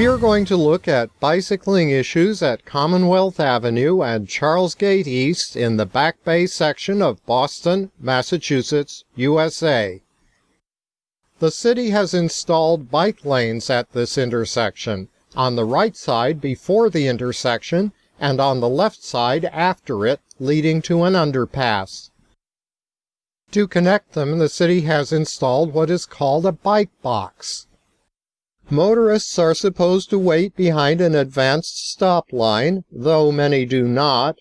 We are going to look at bicycling issues at Commonwealth Avenue and Charlesgate East in the Back Bay section of Boston, Massachusetts, USA. The city has installed bike lanes at this intersection, on the right side before the intersection and on the left side after it, leading to an underpass. To connect them, the city has installed what is called a bike box. Motorists are supposed to wait behind an advanced stop line, though many do not,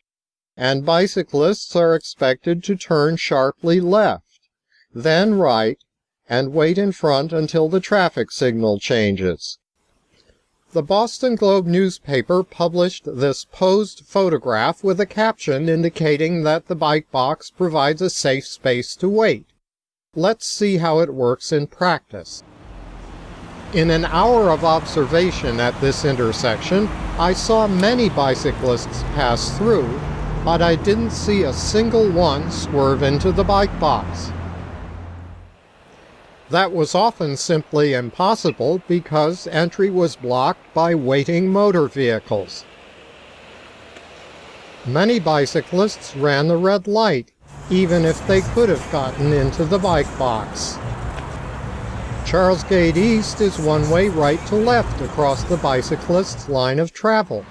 and bicyclists are expected to turn sharply left, then right, and wait in front until the traffic signal changes. The Boston Globe newspaper published this posed photograph with a caption indicating that the bike box provides a safe space to wait. Let's see how it works in practice. In an hour of observation at this intersection, I saw many bicyclists pass through, but I didn't see a single one swerve into the bike box. That was often simply impossible because entry was blocked by waiting motor vehicles. Many bicyclists ran the red light, even if they could have gotten into the bike box. Charlesgate East is one way right to left across the bicyclist's line of travel.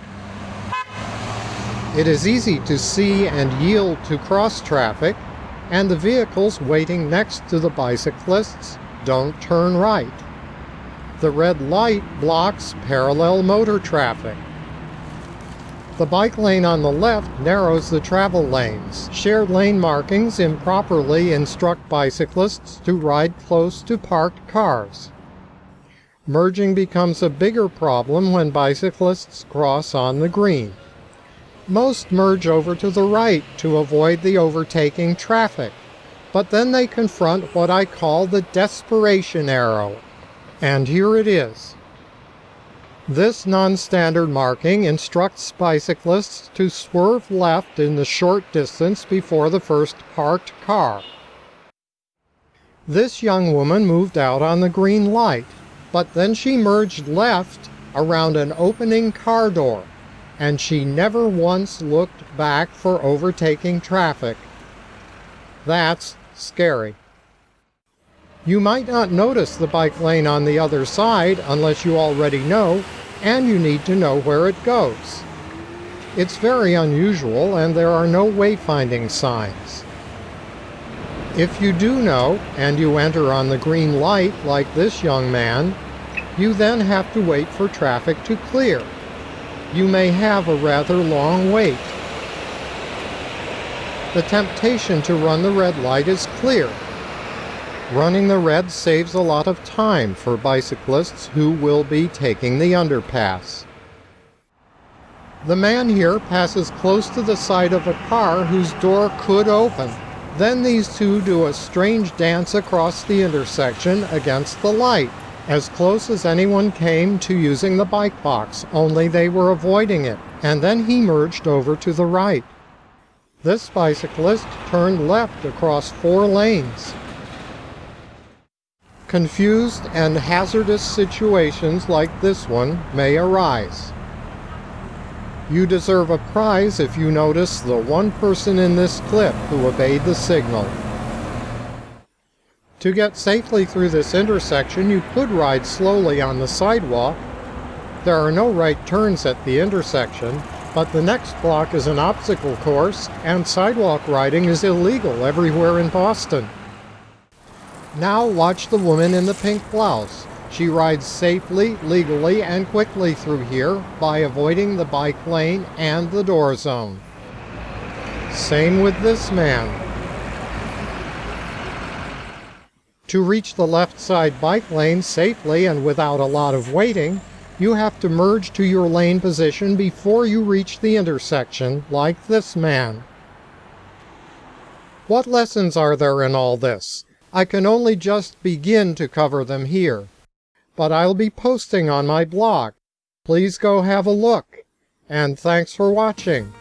It is easy to see and yield to cross traffic, and the vehicles waiting next to the bicyclists don't turn right. The red light blocks parallel motor traffic. The bike lane on the left narrows the travel lanes. Shared lane markings improperly instruct bicyclists to ride close to parked cars. Merging becomes a bigger problem when bicyclists cross on the green. Most merge over to the right to avoid the overtaking traffic, but then they confront what I call the desperation arrow. And here it is. This non-standard marking instructs bicyclists to swerve left in the short distance before the first parked car. This young woman moved out on the green light, but then she merged left around an opening car door, and she never once looked back for overtaking traffic. That's scary. You might not notice the bike lane on the other side unless you already know, and you need to know where it goes. It's very unusual and there are no wayfinding signs. If you do know, and you enter on the green light like this young man, you then have to wait for traffic to clear. You may have a rather long wait. The temptation to run the red light is clear, Running the red saves a lot of time for bicyclists who will be taking the underpass. The man here passes close to the side of a car whose door could open. Then these two do a strange dance across the intersection against the light, as close as anyone came to using the bike box, only they were avoiding it, and then he merged over to the right. This bicyclist turned left across four lanes, Confused and hazardous situations like this one may arise. You deserve a prize if you notice the one person in this clip who obeyed the signal. To get safely through this intersection, you could ride slowly on the sidewalk. There are no right turns at the intersection, but the next block is an obstacle course, and sidewalk riding is illegal everywhere in Boston. Now watch the woman in the pink blouse. She rides safely, legally, and quickly through here by avoiding the bike lane and the door zone. Same with this man. To reach the left side bike lane safely and without a lot of waiting, you have to merge to your lane position before you reach the intersection, like this man. What lessons are there in all this? I can only just begin to cover them here, but I'll be posting on my blog. Please go have a look, and thanks for watching.